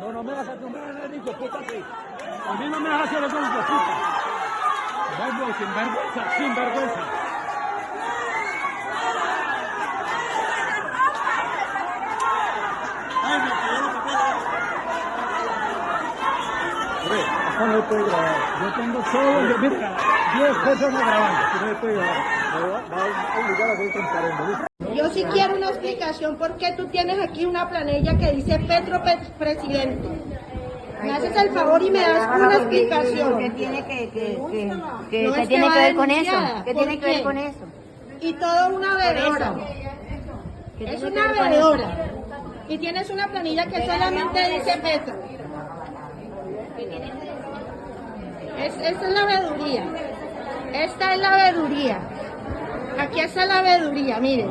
No, no me hagas acostumbrar a Nico, pútate. A mí no me hagas hacer eso, puta. Verbo, sin vergüenza, sin vergüenza. Yo tengo solo, mira, 10 personas grabando. A. Yo sí quiero una explicación por qué tú tienes aquí una planilla que dice Petro Pe- Presidente. Me haces el favor y me das una explicación. ¿Qué tiene que, que, que, que- No qué es tiene que que va ver con eso? ¿Qué ¿Por tiene que ver con eso? Y todo una. ¿Qué Es una vedora. Y tienes una planilla que solamente dice Petro. Es, esta es la veeduría. Esta es la veeduría. Aquí está la veeduría, miren.